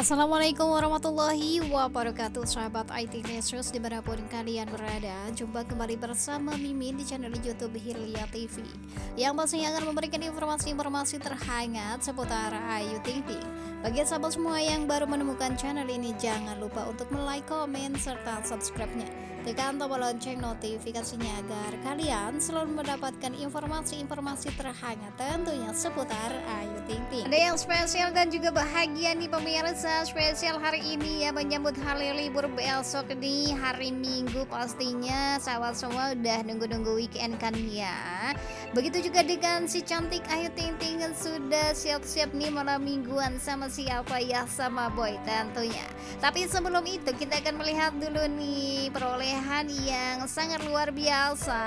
Assalamualaikum warahmatullahi wabarakatuh Sahabat IT News di mana pun kalian berada. Jumpa kembali bersama Mimin di channel Youtube Hilya TV Yang pastinya akan memberikan informasi-informasi terhangat seputar Ayu Ting. Bagi sahabat semua yang baru menemukan channel ini Jangan lupa untuk like, komen, serta subscribe-nya. Tekan tombol lonceng notifikasinya agar kalian selalu mendapatkan informasi-informasi terhangat tentunya seputar Ayu Ting Ting. Ada yang spesial dan juga bahagia nih pemirsa spesial hari ini ya menyambut hari libur besok di hari Minggu pastinya sahabat semua udah nunggu-nunggu weekend kan ya. Begitu juga dengan si cantik Ayu Ting Ting sudah siap-siap nih malam mingguan sama siapa ya sama boy tentunya. Tapi sebelum itu kita akan melihat dulu nih peroleh perolehan yang sangat luar biasa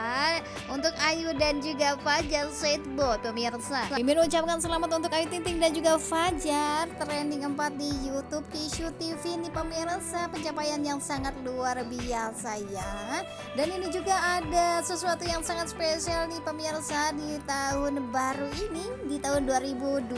untuk Ayu dan juga Fajar Setbo pemirsa. Mimin ucapkan selamat untuk Ayu Ting Ting dan juga Fajar trending 4 di Kishu TV ini pemirsa pencapaian yang sangat luar biasa ya. Dan ini juga ada sesuatu yang sangat spesial nih pemirsa di tahun baru ini di tahun 2023.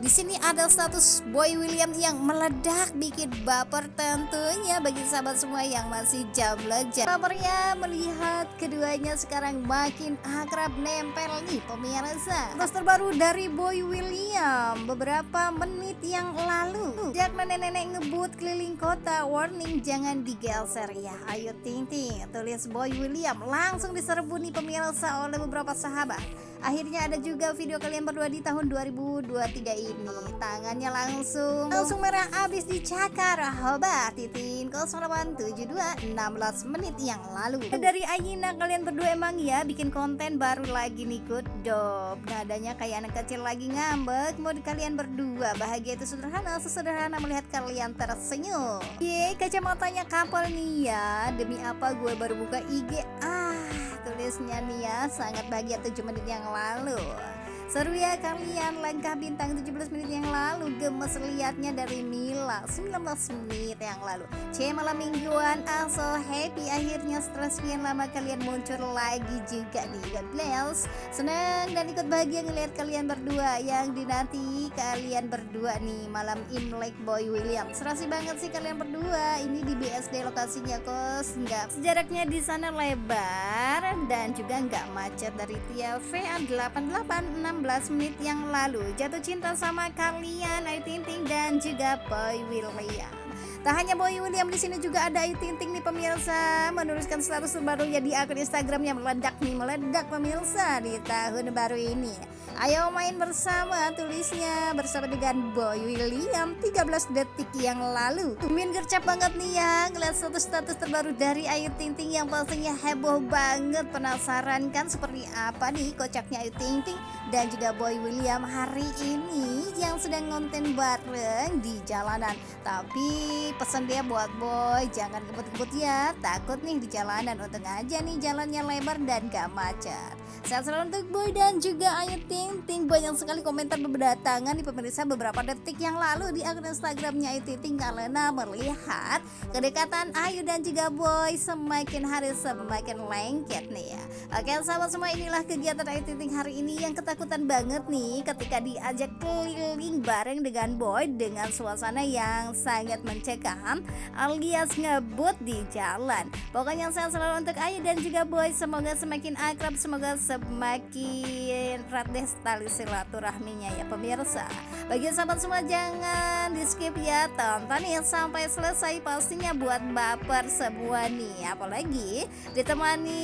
Di sini ada status Boy William yang meledak bikin baper tentunya bagi sahabat semua yang masih jomblo. Bapernya melihat keduanya sekarang makin akrab nempel nih pemirsa. Terus terbaru dari Boy William beberapa menit yang lalu. Sejak nenek-nenek ngebut keliling kota, warning jangan digeser ya. Ayo ting ting, tulis Boy William langsung diserbu nih pemirsa oleh beberapa sahabat. Akhirnya ada juga video kalian berdua di tahun 2023 ini. Tangannya langsung. Langsung merah abis dicakar. Hoba Titin. 0872 16 menit yang lalu. Dari Ayina kalian berdua emang ya bikin konten baru lagi nih good job Nadanya kayak anak kecil lagi ngambek. Di kalian berdua bahagia itu sederhana Sesederhana melihat kalian tersenyum. Ye kacamatanya kapal nih ya. Demi apa gue baru buka IG Ah tulisnya nih ya. Sangat bahagia 7 menit yang 完了 Seru ya kalian langkah bintang 17 menit yang lalu. Gemes liatnya dari Mila 19 menit yang lalu. C malam mingguan ah so happy. Akhirnya setelah sekian lama kalian muncul lagi juga nih God bless Senang dan ikut bahagia ngeliat kalian berdua. Yang dinanti kalian berdua nih Malam Imlek Boy William Serasi banget sih kalian berdua. Ini di BSD lokasinya kos. Enggak Jaraknya di sana lebar Dan juga nggak macet dari Tia VA 886 16 menit yang lalu jatuh cinta sama kalian Ayu Ting Ting dan juga Boy William. Tak hanya Boy William di sini juga ada Ayu Ting Ting nih pemirsa menuliskan status terbarunya di akun Instagram yang meledak nih meledak pemirsa di tahun baru ini. Ayo main bersama tulisnya bersama dengan Boy William 13 detik yang lalu. Min gercep banget nih ya ngeliat status-status terbaru dari Ayu Ting Ting yang pastinya heboh banget. Penasaran kan seperti apa nih kocaknya Ayu Ting Ting dan juga Boy William hari ini yang sedang ngonten bareng di jalanan. Tapi pesan dia buat Boy jangan kebut-kebut ya. Takut nih di jalanan untung aja nih jalannya lebar dan gak macet. Sehat selalu untuk Boy dan juga Ayu Ting Banyak sekali komentar berdatangan di pemirsa beberapa detik yang lalu di akun Instagramnya Ayu Ting Ting Karena melihat kedekatan Ayu dan juga Boy semakin hari semakin lengket nih ya Oke sahabat semua inilah kegiatan Ayu Ting hari ini yang ketakutan banget nih ketika diajak keliling bareng dengan Boy dengan suasana yang sangat mencekam alias ngebut di jalan. Pokoknya saya selalu untuk Ayu dan juga Boy semoga semakin akrab, semoga semakin erat deh tali silaturahminya ya pemirsa. Bagi sahabat semua jangan di skip ya tonton ya sampai selesai pastinya buat baper semua nih apalagi ditemani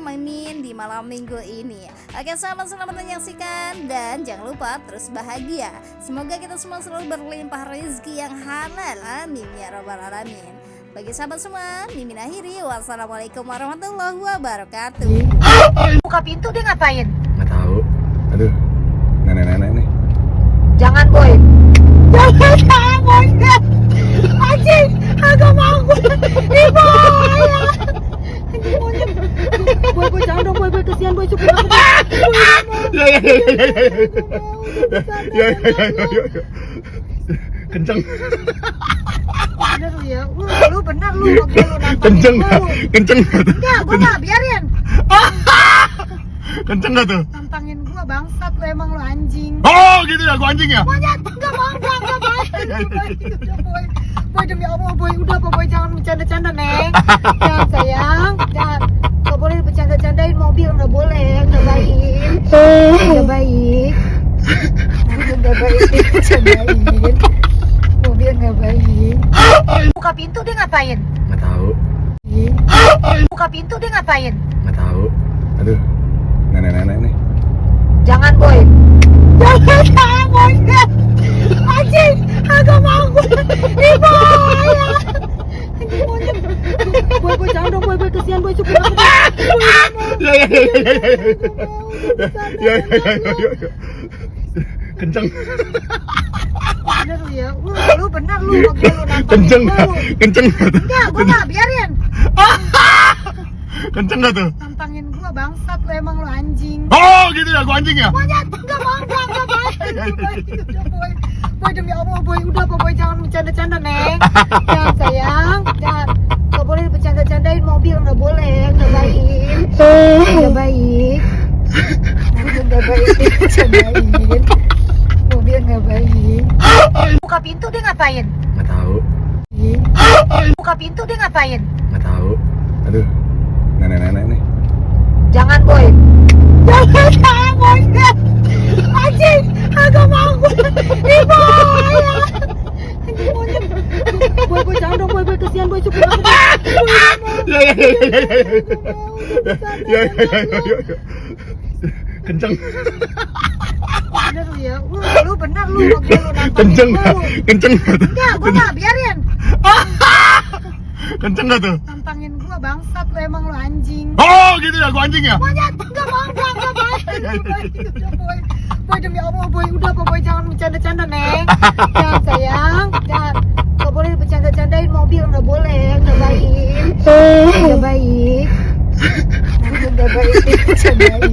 Mimin di malam minggu ini. Oke sahabat selamat menyaksikan dan jangan lupa terus bahagia. Semoga kita semua selalu berlimpah rezeki yang halal. Amin ya robbal alamin. Bagi sahabat semua, Mimin akhiri. Wassalamualaikum warahmatullahi wabarakatuh. Buka pintu dia ngapain? nenek-nenek nih. Jangan boy. Jangan jangan boy anjing agak mau. Ibu boy. Boy jangan dong boy boy. Kesian boy. Cukup ah! ya, ya, ya, ya ya ya ya ya ya. Kenceng. Bener lu ya. Lu, lu bener lu. Lu kenceng. gak? kenceng gak? enggak gue gak biarin. Ah, kenceng gak tuh? Bangsat lu emang lu anjing. Oh, gitu ya, gua anjing ya? Monyet, enggak mau, enggak, enggak mau. Udah boy. Boy demi allah boy udah apa boy jangan bercanda-canda neng. Jangan sayang. Jangan. Nggak boleh bercanda-candain mobil nggak boleh nggak baik. Nggak baik. Nggak baik bercandain mobil nggak baik. Buka pintu dia ngapain? Nggak tahu, buka pintu dia ngapain? Nggak tahu. Aduh, nenek-nenek nih. Jangan boy. Jangan boy anjing agak mau gue anjing monyet. Boy boy jangan dong boy boy. Kesian boy supir aku Ya ya ya ya ya ya. Ya. Ya ya ya ya. ya. Kenceng, bener lu ya. Lu, lu bener lu. Kenceng, gua, nggak? lu. kenceng tuh? enggak gua nggak biarin. Kenceng tuh? gua bangsat lu emang lu anjing. Oh gitu ya, gua anjing ya? monyet enggak mau enggak enggak boy boy udah boy. Demi allah boy. Udah apa boy jangan bercanda-canda neng. Jangan sayang. Jangan. Nggak boleh bercanda-candain mobil nggak boleh. Nggak baik. Nggak baik. Nggak baik bercandain mobil nggak baik. Buka pintu dia ngapain? Nggak tahu, buka pintu dia ngapain? Nggak tahu. Aduh, nenek-nenek nih. jangan boy jangan jangan boy anjing agak mau gue ih boy anjing monyet boy boy jangan dong boy boy kesian boy supir aku Ya ya ya ya ya ya. Ya ya ya ya ya. ya. Kenceng, bener lu ya lu, lu bener lu mobil lu nantangin kenceng, kenceng enggak gua biarin Kenceng nggak tuh? nantangin gua bangsat lu emang lu anjing Oh gitu ya, gua anjing ya? monyet udah boy boy. Demi allah boy. Udah apa boy. Jangan bercanda-canda neng. Jangan sayang. Jangan. Nggak boleh bercanda-candain. Mobil nggak boleh. Nggak baik. Nggak baik. Nggak baik. Bercandain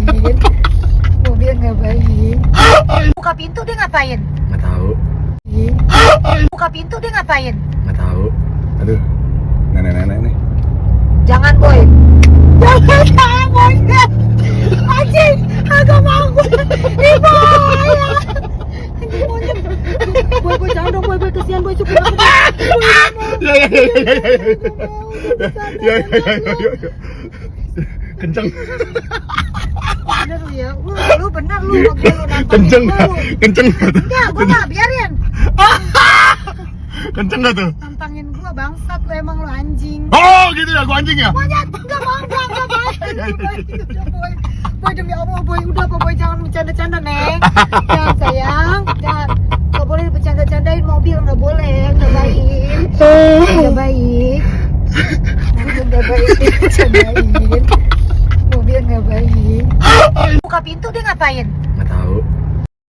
mobil nggak baik. Buka pintu dia ngapain? Nggak tahu, buka pintu dia ngapain? Nggak tahu. Aduh, nenek-nenek nih. jangan boy. Jangan jangan. boy anjing agak mau gue ih boy anjing monyet boy boy jangan dong boy boy kesian boy supir aku Ya ya ya ya ya ya. Kenceng, bener lu ya lu, lu bener lu mobil lu kenceng, kenceng enggak gua nggak biarin. Kenceng nggak tuh? nantangin gua bangsat lu emang lu anjing. Oh gitu ya, gua anjing ya? monyet enggak mau enggak enggak boy. Boy udah boy demi allah boy udah apa boy jangan bercanda-canda neng. Jangan sayang. Jangan nggak boleh bercanda-candain mobil nggak boleh nggak baik baik nggak baik bercandain mobil nggak baik buka pintu dia ngapain? Nggak tahu,